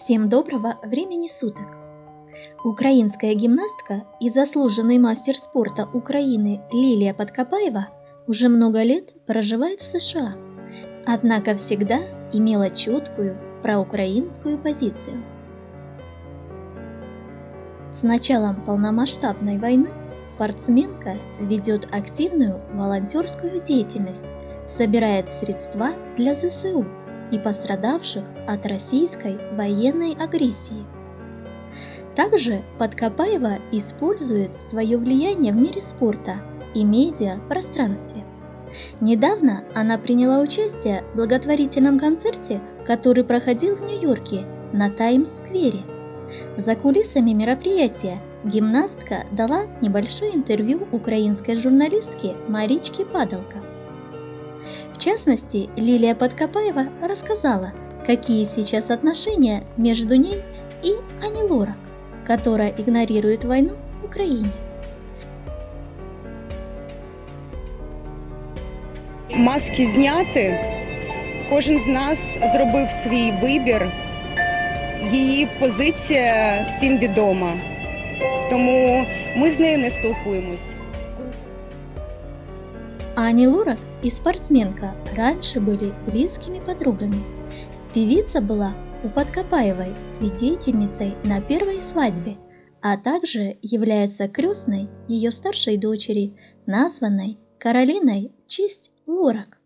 Всем доброго времени суток! Украинская гимнастка и заслуженный мастер спорта Украины Лилия Подкопаева уже много лет проживает в США, однако всегда имела четкую проукраинскую позицию. С началом полномасштабной войны спортсменка ведет активную волонтерскую деятельность, собирает средства для ЗСУ – и пострадавших от российской военной агрессии. Также Подкопаева использует свое влияние в мире спорта и медиа-пространстве. Недавно она приняла участие в благотворительном концерте, который проходил в Нью-Йорке на Таймс-сквере. За кулисами мероприятия гимнастка дала небольшое интервью украинской журналистке Маричке Падалко. В частности, Лилия Подкопаева рассказала, какие сейчас отношения между ней и Ани Лорак, которая игнорирует войну в Украине. Маски зняти. Кожен з нас зробив свій вибір. Її позиція всім відома. Тому ми з нею не спілкуємось. Ани Лорак и спортсменка раньше были близкими подругами. Певица была у Подкопаевой свидетельницей на первой свадьбе, а также является крестной ее старшей дочери, названной Каролиной в честь Лорак.